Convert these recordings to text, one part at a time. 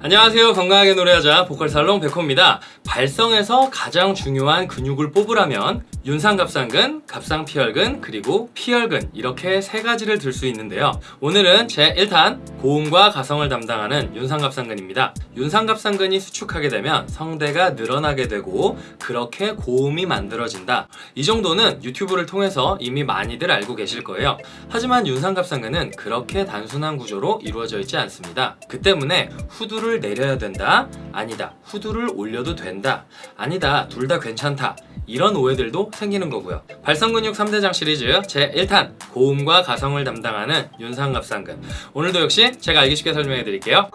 안녕하세요. 건강하게 노래하자 보컬살롱 백호입니다. 발성에서 가장 중요한 근육을 뽑으라면 윤상갑상근, 갑상피혈근, 그리고 피혈근 이렇게 세 가지를 들 수 있는데요. 오늘은 제 1탄 고음과 가성을 담당하는 윤상갑상근입니다. 윤상갑상근이 수축하게 되면 성대가 늘어나게 되고 그렇게 고음이 만들어진다. 이 정도는 유튜브를 통해서 이미 많이들 알고 계실 거예요. 하지만 윤상갑상근은 그렇게 단순한 구조로 이루어져 있지 않습니다. 그 때문에 후두를 내려야 된다. 아니다. 후두를 올려도 된다. 아니다. 둘 다 괜찮다 이런 오해들도 생기는 거고요. 발성근육 3대장 시리즈 제 1탄 고음과 가성을 담당하는 윤상갑상근. 오늘도 역시 제가 알기 쉽게 설명해 드릴게요.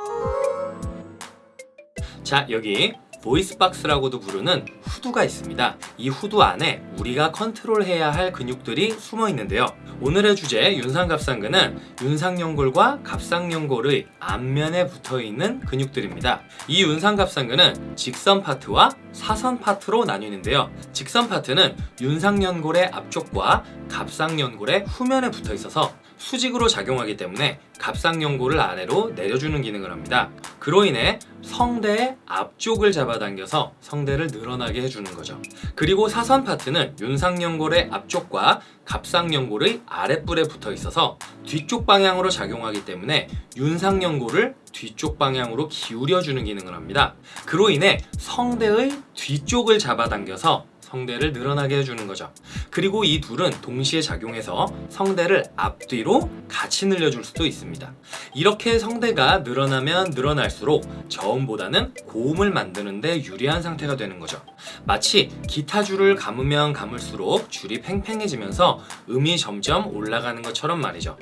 자 여기 보이스박스라고도 부르는 후두가 있습니다. 이 후두 안에 우리가 컨트롤해야 할 근육들이 숨어 있는데요. 오늘의 주제 윤상갑상근은 윤상연골과 갑상연골의 앞면에 붙어있는 근육들입니다. 이 윤상갑상근은 직선 파트와 사선 파트로 나뉘는데요. 직선 파트는 윤상연골의 앞쪽과 갑상연골의 후면에 붙어 있어서 수직으로 작용하기 때문에 갑상연골을 아래로 내려주는 기능을 합니다. 그로 인해 성대의 앞쪽을 잡아당겨서 성대를 늘어나게 해주는 거죠. 그리고 사선 파트는 윤상연골의 앞쪽과 갑상연골의 아랫불에 붙어 있어서 뒤쪽 방향으로 작용하기 때문에 윤상연골을 뒤쪽 방향으로 기울여주는 기능을 합니다. 그로 인해 성대의 뒤쪽을 잡아당겨서 성대를 늘어나게 해주는 거죠. 그리고 이 둘은 동시에 작용해서 성대를 앞뒤로 같이 늘려줄 수도 있습니다. 이렇게 성대가 늘어나면 늘어날수록 저음보다는 고음을 만드는데 유리한 상태가 되는 거죠. 마치 기타 줄을 감으면 감을수록 줄이 팽팽해지면서 음이 점점 올라가는 것처럼 말이죠.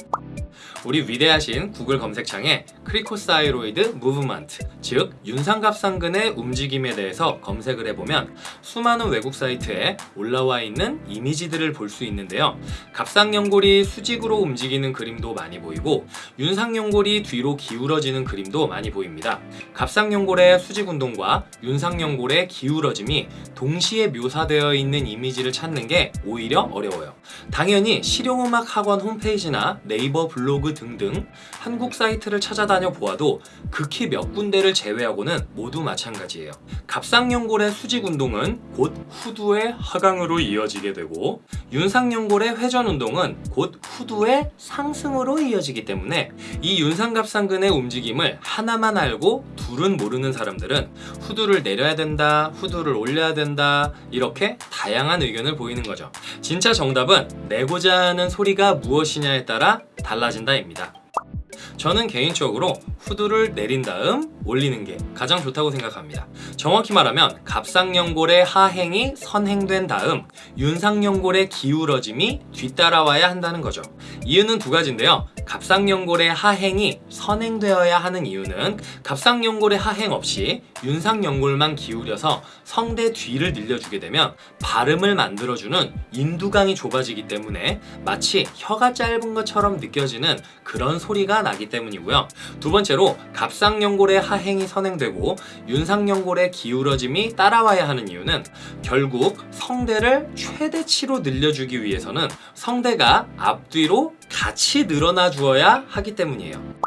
우리 위대하신 구글 검색창에 cricothyroid movement 즉 윤상갑상근의 움직임에 대해서 검색을 해보면 수많은 외국 사이트에 올라와 있는 이미지들을 볼 수 있는데요. 갑상연골이 수직으로 움직이는 그림도 많이 보이고 윤상연골이 뒤로 기울어지는 그림도 많이 보입니다. 갑상연골의 수직 운동과 윤상연골의 기울어짐이 동시에 묘사되어 있는 이미지를 찾는 게 오히려 어려워요. 당연히 실용음악 학원 홈페이지나 네이버 블로그 등등 한국 사이트를 찾아다녀 보아도 극히 몇 군데를 제외하고는 모두 마찬가지예요. 갑상연골의 수직 운동은 곧 후두의 하강으로 이어지게 되고 윤상연골의 회전 운동은 곧 후두의 상승으로 이어지기 때문에 이 윤상갑상근의 움직임을 하나만 알고 둘은 모르는 사람들은 후두를 내려야 된다, 후두를 올려야 된다 이렇게 다양한 의견을 보이는 거죠. 진짜 정답은 내고자 하는 소리가 무엇이냐에 따라 달라진다입니다. 저는 개인적으로 후두를 내린 다음 올리는 게 가장 좋다고 생각합니다. 정확히 말하면 갑상연골의 하행이 선행된 다음 윤상연골의 기울어짐이 뒤따라와야 한다는 거죠. 이유는 두 가지인데요. 갑상연골의 하행이 선행되어야 하는 이유는 갑상연골의 하행 없이 윤상연골만 기울여서 성대 뒤를 늘려주게 되면 발음을 만들어주는 인두강이 좁아지기 때문에 마치 혀가 짧은 것처럼 느껴지는 그런 소리가 나기 때문이고요. 두 번째로 갑상연골의 하행이 선행되고 윤상연골의 기울어짐이 따라와야 하는 이유는 결국 성대를 최대치로 늘려주기 위해서는 성대가 앞뒤로 같이 늘어나 주어야 하기 때문이에요.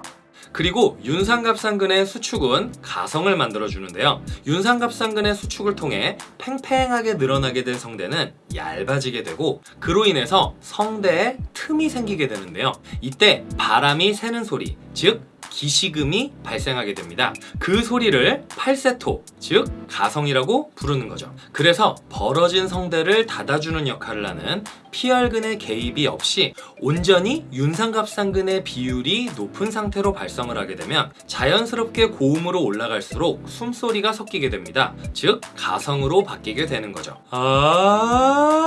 그리고 윤상갑상근의 수축은 가성을 만들어주는데요. 윤상갑상근의 수축을 통해 팽팽하게 늘어나게 된 성대는 얇아지게 되고 그로 인해서 성대에 틈이 생기게 되는데요. 이때 바람이 새는 소리, 즉 기시금이 발생하게 됩니다. 그 소리를 팔세토, 즉 가성이라고 부르는 거죠. 그래서 벌어진 성대를 닫아주는 역할을 하는 피혈근의 개입이 없이 온전히 윤상갑상근의 비율이 높은 상태로 발성을 하게 되면 자연스럽게 고음으로 올라갈수록 숨소리가 섞이게 됩니다. 즉 가성으로 바뀌게 되는 거죠. 아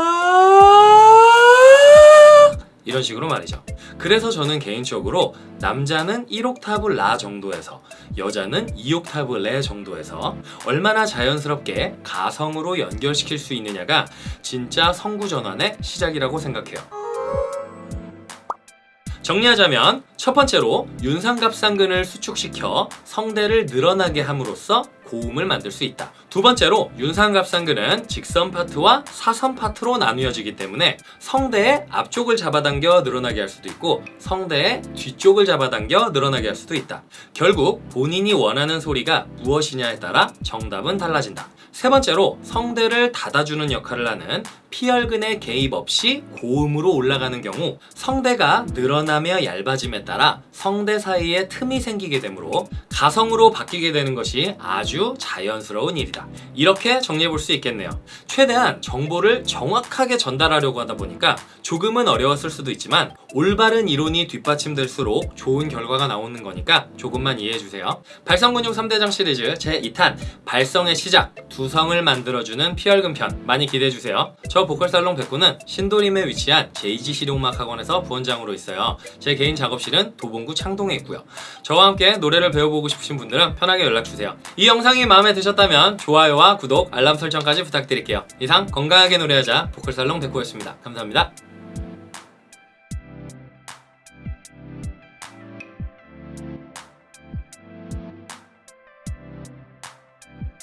이런 식으로 말이죠. 그래서 저는 개인적으로 남자는 1옥타브 라 정도에서 여자는 2옥타브 레 정도에서 얼마나 자연스럽게 가성으로 연결시킬 수 있느냐가 진짜 성구 전환의 시작이라고 생각해요. 정리하자면 첫 번째로 윤상갑상근을 수축시켜 성대를 늘어나게 함으로써 고음을 만들 수 있다. 두 번째로 윤상갑상근은 직선 파트와 사선 파트로 나누어지기 때문에 성대의 앞쪽을 잡아당겨 늘어나게 할 수도 있고 성대의 뒤쪽을 잡아당겨 늘어나게 할 수도 있다. 결국 본인이 원하는 소리가 무엇이냐에 따라 정답은 달라진다. 세 번째로 성대를 닫아주는 역할을 하는 피혈근의 개입 없이 고음으로 올라가는 경우 성대가 늘어나며 얇아짐에 따라 성대 사이에 틈이 생기게 되므로 가성으로 바뀌게 되는 것이 아주 자연스러운 일이다. 이렇게 정리해 볼 수 있겠네요. 최대한 정보를 정확하게 전달하려고 하다 보니까 조금은 어려웠을 수도 있지만 올바른 이론이 뒷받침될수록 좋은 결과가 나오는 거니까 조금만 이해해 주세요. 발성근육 3대장 시리즈 제2탄 발성의 시작 두성을 만들어주는 피혈근 편 많이 기대해 주세요. 저 보컬살롱 백구는 신도림에 위치한 제이지 실용음악 학원에서 부원장으로 있어요. 제 개인 작업실은 도봉구 창동에 있고요. 저와 함께 노래를 배워보고 싶으신 분들은 편하게 연락 주세요. 이 영상이 마음에 드셨다면 좋아요와 구독, 알람 설정까지 부탁드릴게요. 이상 건강하게 노래하자 보컬살롱 백구였습니다. 감사합니다.